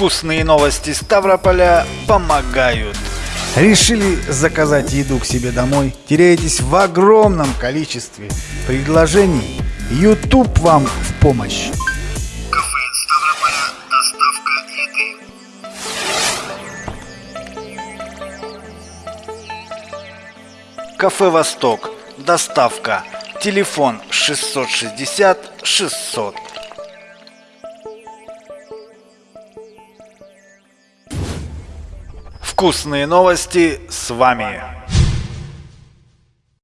Вкусные новости Ставрополя помогают. Решили заказать еду к себе домой? Теряетесь в огромном количестве предложений? YouTube вам в помощь. Кафе Восток. Доставка. Телефон 660 600. Вкусные новости с вами.